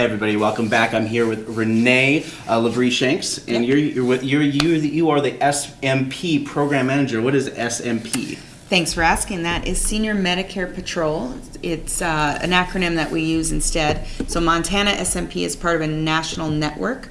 Hey everybody, welcome back. I'm here with Renee uh, Shanks, and you're you're with you're you you are the SMP program manager. What is SMP? Thanks for asking. That is Senior Medicare Patrol. It's uh, an acronym that we use instead. So Montana SMP is part of a national network.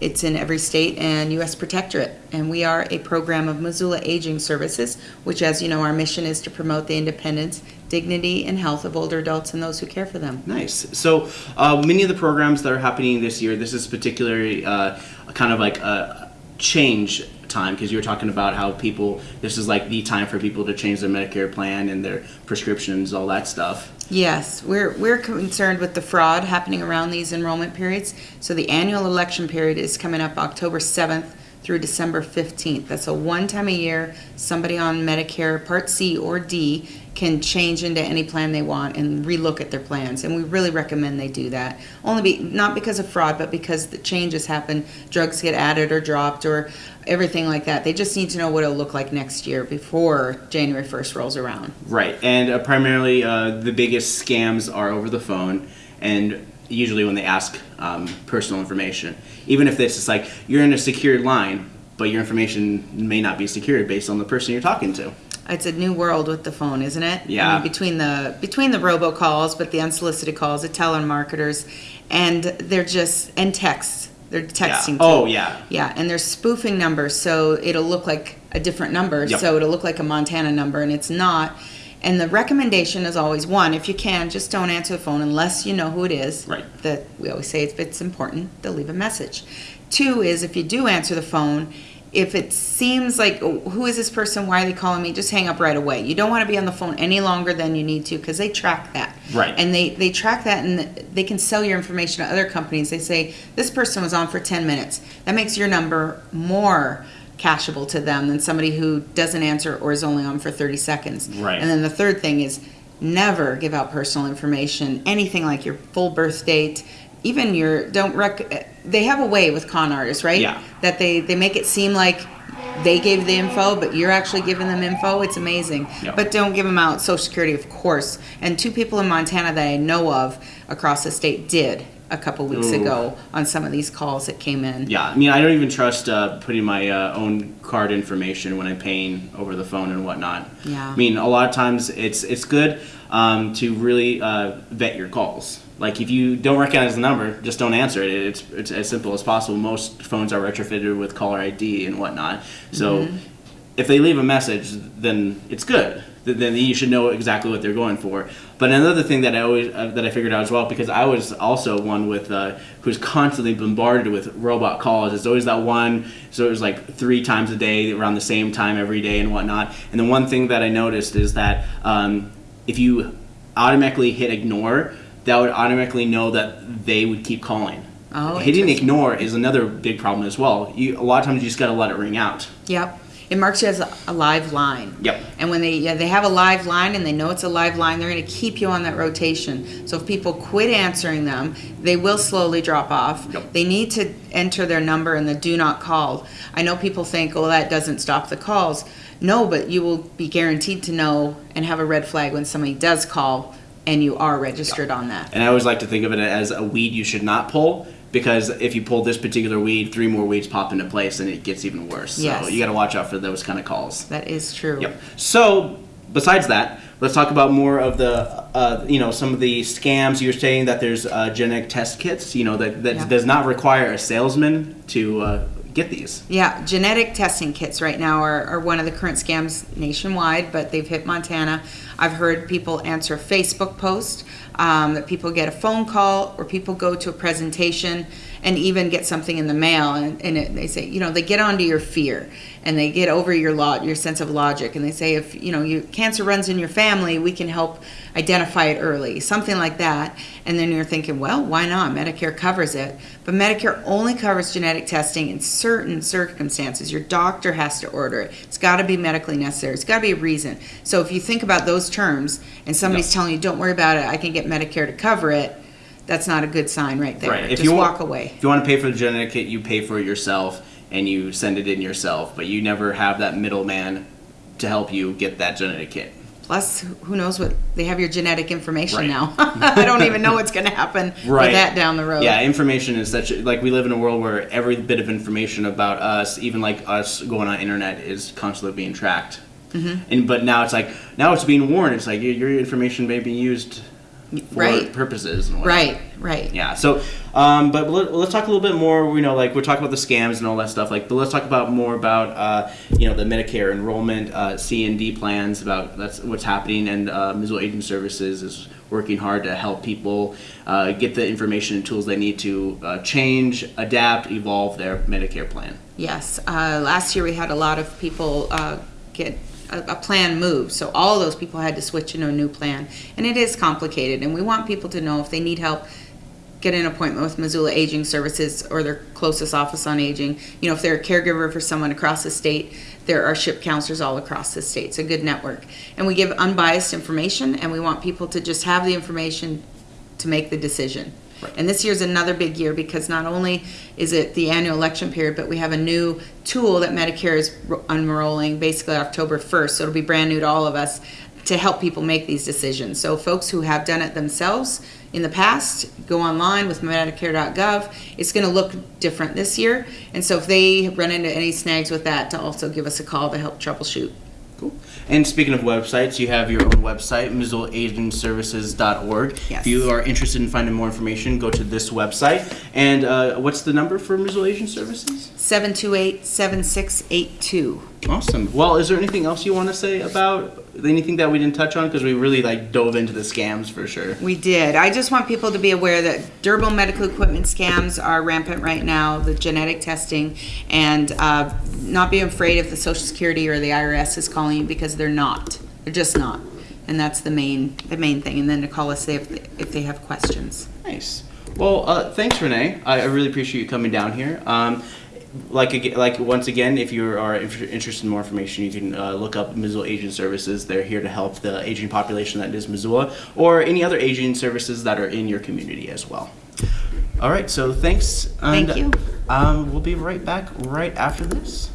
It's in every state and U.S. Protectorate, and we are a program of Missoula Aging Services, which, as you know, our mission is to promote the independence, dignity, and health of older adults and those who care for them. Nice. So uh, many of the programs that are happening this year, this is particularly uh, kind of like a change time because you were talking about how people this is like the time for people to change their Medicare plan and their prescriptions, all that stuff. Yes, we're, we're concerned with the fraud happening around these enrollment periods. So the annual election period is coming up October 7th through December 15th. That's a one time a year, somebody on Medicare Part C or D can change into any plan they want and relook at their plans. And we really recommend they do that. Only be, not because of fraud, but because the changes happen, drugs get added or dropped or everything like that. They just need to know what it'll look like next year before January 1st rolls around. Right, and uh, primarily uh, the biggest scams are over the phone, and usually when they ask um, personal information, even if it's just like you're in a secured line, but your information may not be secured based on the person you're talking to. It's a new world with the phone, isn't it? Yeah. I mean, between the between the robocalls, but the unsolicited calls, the telemarketers, and they're just and texts. They're texting. Yeah. too. Oh yeah. Yeah, and they're spoofing numbers, so it'll look like a different number. Yep. So it'll look like a Montana number, and it's not. And the recommendation is always one: if you can, just don't answer the phone unless you know who it is. Right. That we always say if it's important, they'll leave a message. Two is if you do answer the phone, if it seems like oh, who is this person? Why are they calling me? Just hang up right away. You don't want to be on the phone any longer than you need to because they track that. Right. And they they track that and they can sell your information to other companies. They say this person was on for 10 minutes. That makes your number more cashable to them than somebody who doesn't answer or is only on for 30 seconds. Right. And then the third thing is never give out personal information, anything like your full birth date, even your don't rec they have a way with con artists, right? Yeah. That they they make it seem like they gave the info, but you're actually giving them info. It's amazing. Yep. But don't give them out Social Security, of course. And two people in Montana that I know of across the state did a couple weeks Ooh. ago on some of these calls that came in. Yeah, I mean, I don't even trust uh, putting my uh, own card information when I'm paying over the phone and whatnot. Yeah. I mean, a lot of times it's it's good um, to really uh, vet your calls. Like if you don't recognize the number, just don't answer it. It's it's as simple as possible. Most phones are retrofitted with caller ID and whatnot. So Mm-hmm. if they leave a message, then it's good. Th- Then you should know exactly what they're going for. But another thing that I always uh, that I figured out as well, because I was also one with uh, who's constantly bombarded with robot calls. It's always that one. So it was like three times a day, around the same time every day, and whatnot. And the one thing that I noticed is that um, if you automatically hit ignore, that would automatically know that they would keep calling. Oh, Hitting ignore is another big problem as well. You a lot of times you just got to let it ring out. Yep. It marks you as a, a live line. Yep. And when they yeah, they have a live line and they know it's a live line, they're going to keep you on that rotation. So if people quit answering them, they will slowly drop off. Yep. They need to enter their number in the do not call. I know people think, "Oh, that doesn't stop the calls." No, but you will be guaranteed to know and have a red flag when somebody does call and you are registered on that. And I always like to think of it as a weed you should not pull because if you pull this particular weed, three more weeds pop into place and it gets even worse. So you got to watch out for those kind of calls. That is true. Yep. So besides that, let's talk about more of the, uh, you know, some of the scams. You're saying that there's uh, genetic test kits, you know, that, that Yeah. does not require a salesman to uh, get these. Yeah, genetic testing kits right now are, are one of the current scams nationwide, but they've hit Montana. I've heard people answer Facebook posts, um, that people get a phone call, or people go to a presentation and even get something in the mail, and, and it, they say, you know, they get onto your fear and they get over your lot, your sense of logic, and they say, if you know, your cancer runs in your family, we can help identify it early, something like that. And then you're thinking, well, why not? Medicare covers it, but Medicare only covers genetic testing in certain circumstances. Your doctor has to order it. It's got to be medically necessary. It's got to be a reason. So if you think about those terms, and somebody's Yeah. telling you, don't worry about it, I can get Medicare to cover it. That's not a good sign right there. Right. If Just you walk want, away. If you want to pay for the genetic kit, you pay for it yourself and you send it in yourself, but you never have that middleman to help you get that genetic kit. Plus, who knows what they have your genetic information Right. now. I don't even know what's going to happen Right. with that down the road. Yeah, information is such like we live in a world where every bit of information about us, even like us going on internet, is constantly being tracked. Mm-hmm. And but now it's like now it's being warned. It's like your, your information may be used for Right. purposes. And. Right, right. Yeah. So, um, but let, let's talk a little bit more. You know, like we're talking about the scams and all that stuff. Like, but let's talk about more about uh, you know the Medicare enrollment, uh, C and D plans. About that's what's happening, and uh, Missoula Aging Services is working hard to help people uh, get the information and tools they need to uh, change, adapt, evolve their Medicare plan. Yes, uh, last year we had a lot of people uh, get a, a plan moved, so all those people had to switch into a new plan, and it is complicated. And we want people to know if they need help, get an appointment with Missoula Aging Services or their closest office on aging. You know, if they're a caregiver for someone across the state, there are SHIP counselors all across the state. It's a good network, and we give unbiased information, and we want people to just have the information to make the decision. And this year's another big year because not only is it the annual election period, but we have a new tool that Medicare is unrolling basically October 1st. So it'll be brand new to all of us to help people make these decisions. So folks who have done it themselves in the past, go online with Medicare.gov. It's going to look different this year. And so if they run into any snags with that, to also give us a call to help troubleshoot. Cool. And speaking of websites, you have your own website, MissoulaAgingServices.org. Yes. If you are interested in finding more information, go to this website. And uh, what's the number for Missoula Aging Services? 728 7682. Awesome. Well, is there anything else you want to say about anything that we didn't touch on? Because we really like dove into the scams for sure. We did. I just want people to be aware that durable medical equipment scams are rampant right now, the genetic testing, and uh, not be afraid if the Social Security or the IRS is calling you because they're not. They're just not. And that's the main the main thing. And then to call us if they, if they have questions. Nice. Well, uh, thanks, Renee. I, I really appreciate you coming down here. Um, like like once again, if you are interested in more information, you can uh, look up Missoula Aging Services. They're here to help the aging population that is Missoula, or any other aging services that are in your community as well. All right. So thanks. And, Thank you. Um, we'll be right back right after this.